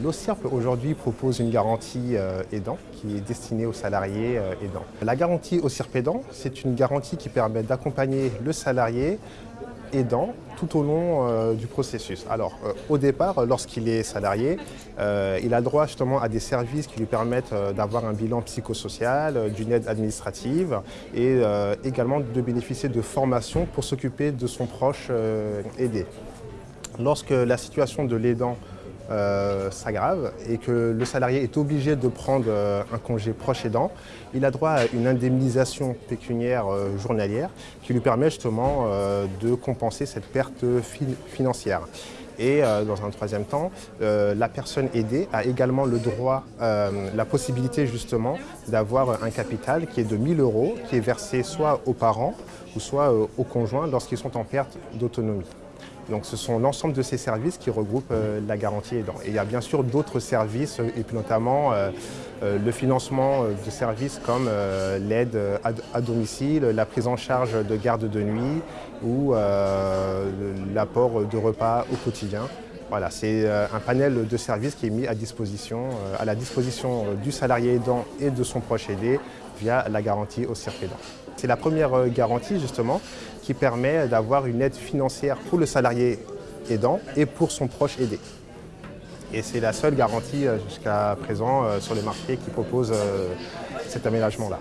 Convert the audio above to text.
L'OCIRP aujourd'hui propose une garantie euh, aidant qui est destinée aux salariés euh, aidants. La garantie OCIRP aidant, c'est une garantie qui permet d'accompagner le salarié aidant tout au long euh, du processus. Alors, au départ, lorsqu'il est salarié, il a droit justement à des services qui lui permettent d'avoir un bilan psychosocial, d'une aide administrative et également de bénéficier de formations pour s'occuper de son proche aidé. Lorsque la situation de l'aidant euh, s'aggrave et que le salarié est obligé de prendre euh, un congé proche aidant, il a droit à une indemnisation pécuniaire euh, journalière qui lui permet justement de compenser cette perte financière. Et dans un troisième temps, la personne aidée a également le droit, la possibilité justement d'avoir un capital qui est de 1000 euros, qui est versé soit aux parents ou soit aux conjoints lorsqu'ils sont en perte d'autonomie. Donc ce sont l'ensemble de ces services qui regroupent euh, la garantie aidant. Il y a bien sûr d'autres services, euh, et puis notamment euh, le financement de services comme l'aide à, domicile, la prise en charge de garde de nuit ou l'apport de repas au quotidien. Voilà, c'est un panel de services qui est mis à disposition, à la disposition du salarié aidant et de son proche aidé via la garantie au cirque aidant. C'est la première garantie justement qui permet d'avoir une aide financière pour le salarié aidant et pour son proche aidé. Et c'est la seule garantie euh, jusqu'à présent euh, sur le marché qui propose euh, cet aménagement-là.